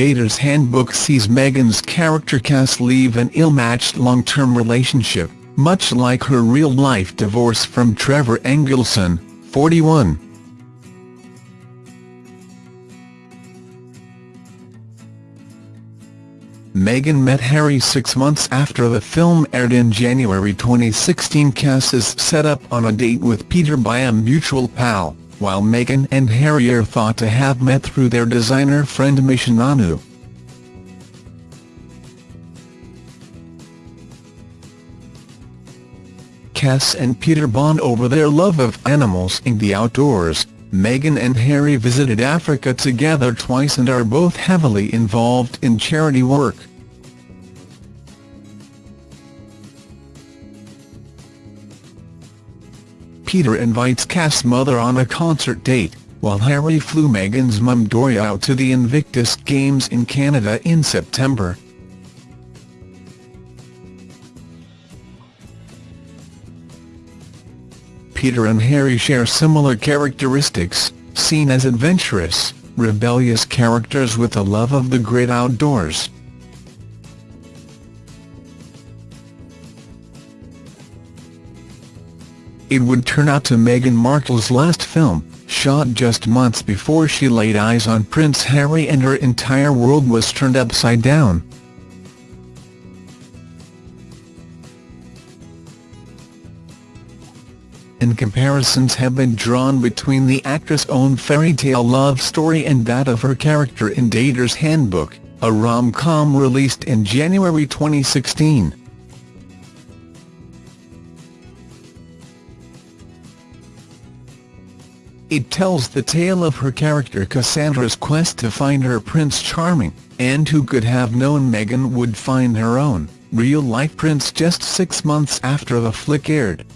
Dater's Handbook sees Meghan's character Cass leave an ill-matched long-term relationship, much like her real-life divorce from Trevor Engelson, 41. Meghan met Harry six months after the film aired in January 2016 Cass is set up on a date with Peter by a mutual pal, while Meghan and Harry are thought to have met through their designer friend Misha Cass and Peter bond over their love of animals and the outdoors, Meghan and Harry visited Africa together twice and are both heavily involved in charity work. Peter invites Cass' mother on a concert date, while Harry flew Meghan's mum Doria out to the Invictus Games in Canada in September. Peter and Harry share similar characteristics, seen as adventurous, rebellious characters with a love of the great outdoors. It would turn out to Meghan Markle's last film, shot just months before she laid eyes on Prince Harry and her entire world was turned upside down. and comparisons have been drawn between the actress' own fairy tale love story and that of her character in Dater's Handbook, a rom-com released in January 2016. It tells the tale of her character Cassandra's quest to find her Prince Charming, and who could have known Meghan would find her own, real-life prince just six months after the flick aired.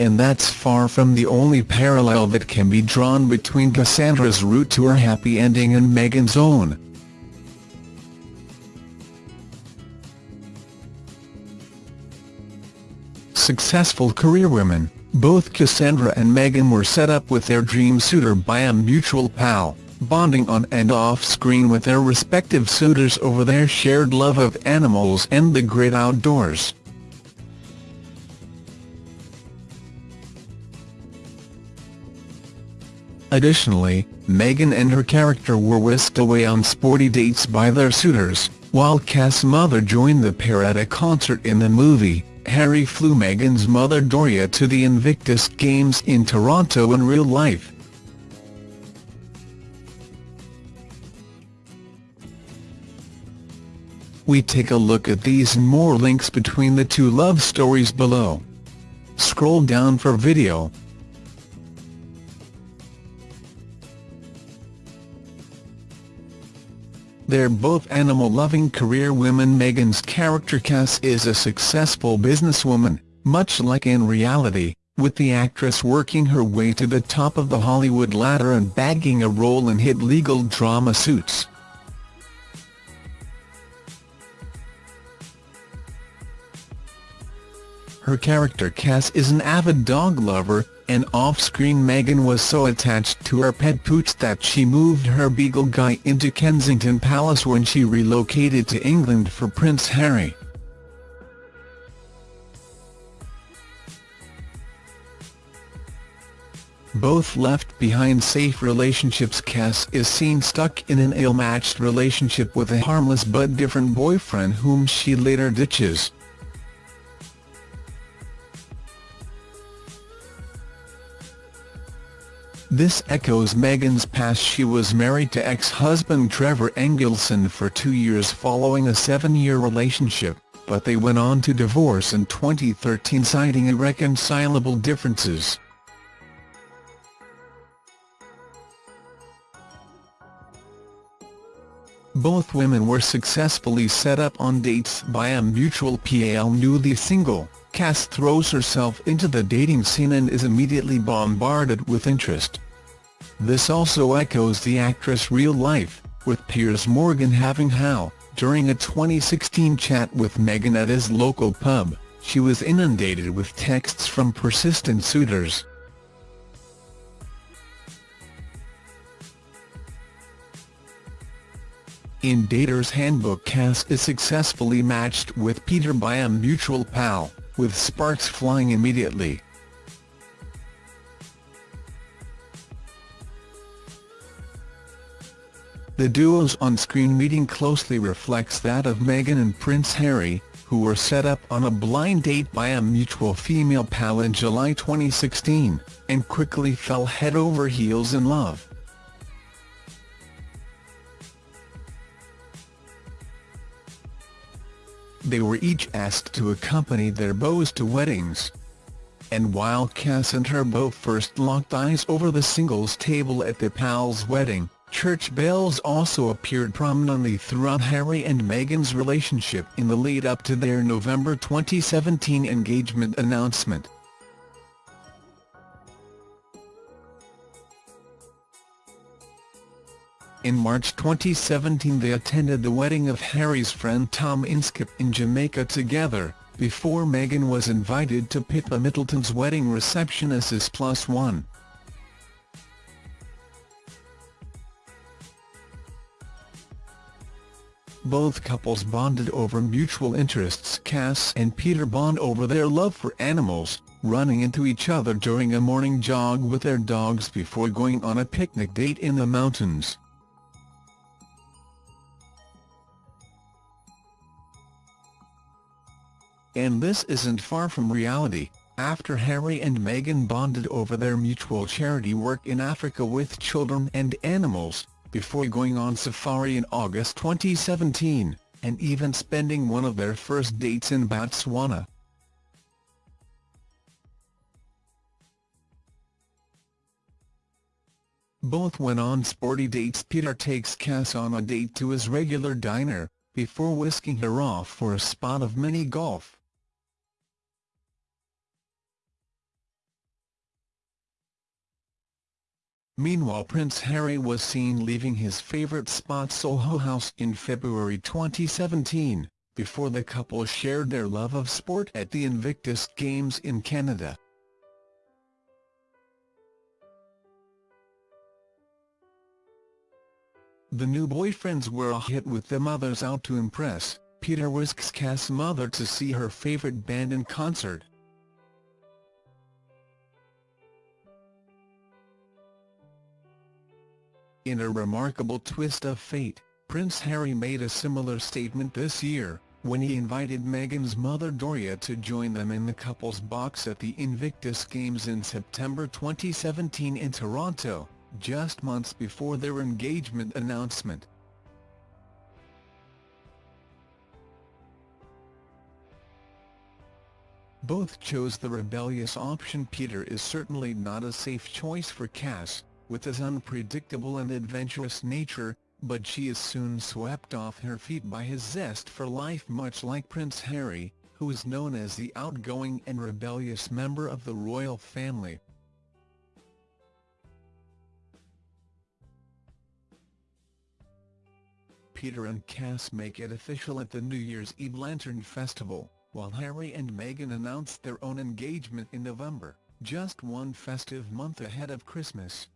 and that's far from the only parallel that can be drawn between Cassandra's route to her happy ending and Meghan's own. Successful career women, both Cassandra and Meghan were set up with their dream suitor by a mutual pal, bonding on and off-screen with their respective suitors over their shared love of animals and the great outdoors. Additionally, Meghan and her character were whisked away on sporty dates by their suitors, while Cass' mother joined the pair at a concert in the movie. Harry flew Meghan's mother Doria to the Invictus Games in Toronto in real life. We take a look at these and more links between the two love stories below. Scroll down for video. They're both animal-loving career women Meghan's character Cass is a successful businesswoman, much like in reality, with the actress working her way to the top of the Hollywood ladder and bagging a role in hit legal drama Suits. Her character Cass is an avid dog lover, and off-screen Meghan was so attached to her pet Pooch that she moved her Beagle Guy into Kensington Palace when she relocated to England for Prince Harry. Both left behind safe relationships Cass is seen stuck in an ill-matched relationship with a harmless but different boyfriend whom she later ditches. This echoes Meghan's past she was married to ex-husband Trevor Engelson for two years following a seven-year relationship, but they went on to divorce in 2013 citing irreconcilable differences. Both women were successfully set up on dates by a mutual pal newly single. Cass throws herself into the dating scene and is immediately bombarded with interest. This also echoes the actress' real life, with Piers Morgan having how, during a 2016 chat with Meghan at his local pub, she was inundated with texts from persistent suitors. In Dater's Handbook Cass is successfully matched with Peter by a mutual pal, with sparks flying immediately. The duo's on-screen meeting closely reflects that of Meghan and Prince Harry, who were set up on a blind date by a mutual female pal in July 2016, and quickly fell head over heels in love. They were each asked to accompany their beaux to weddings. And while Cass and her beau first locked eyes over the singles table at the pal's wedding, Church bells also appeared prominently throughout Harry and Meghan's relationship in the lead-up to their November 2017 engagement announcement. In March 2017 they attended the wedding of Harry's friend Tom Inskip in Jamaica together, before Meghan was invited to Pippa Middleton's wedding reception as his plus one. Both couples bonded over mutual interests Cass and Peter bond over their love for animals, running into each other during a morning jog with their dogs before going on a picnic date in the mountains. And this isn't far from reality, after Harry and Meghan bonded over their mutual charity work in Africa with children and animals, before going on safari in August 2017, and even spending one of their first dates in Botswana. Both went on sporty dates Peter takes Cass on a date to his regular diner, before whisking her off for a spot of mini-golf. Meanwhile Prince Harry was seen leaving his favourite spot Soho House in February 2017, before the couple shared their love of sport at the Invictus Games in Canada. The new boyfriends were a hit with the mothers out to impress, Peter whisks Cass' mother to see her favourite band in concert. In a remarkable twist of fate, Prince Harry made a similar statement this year, when he invited Meghan's mother Doria to join them in the couple's box at the Invictus Games in September 2017 in Toronto, just months before their engagement announcement. Both chose the rebellious option Peter is certainly not a safe choice for Cass, with his unpredictable and adventurous nature, but she is soon swept off her feet by his zest for life much like Prince Harry, who is known as the outgoing and rebellious member of the royal family. Peter and Cass make it official at the New Year's Eve Lantern Festival, while Harry and Meghan announced their own engagement in November, just one festive month ahead of Christmas.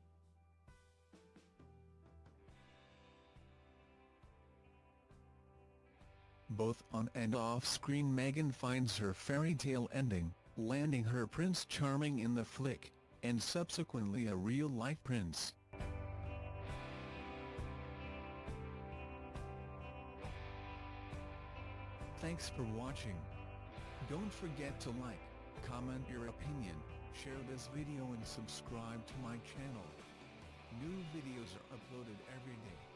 Both on and off-screen Meghan finds her fairy tale ending, landing her Prince Charming in the flick, and subsequently a real-life prince. Thanks for watching. Don't forget to like, comment your opinion, share this video and subscribe to my channel. New videos are uploaded every day.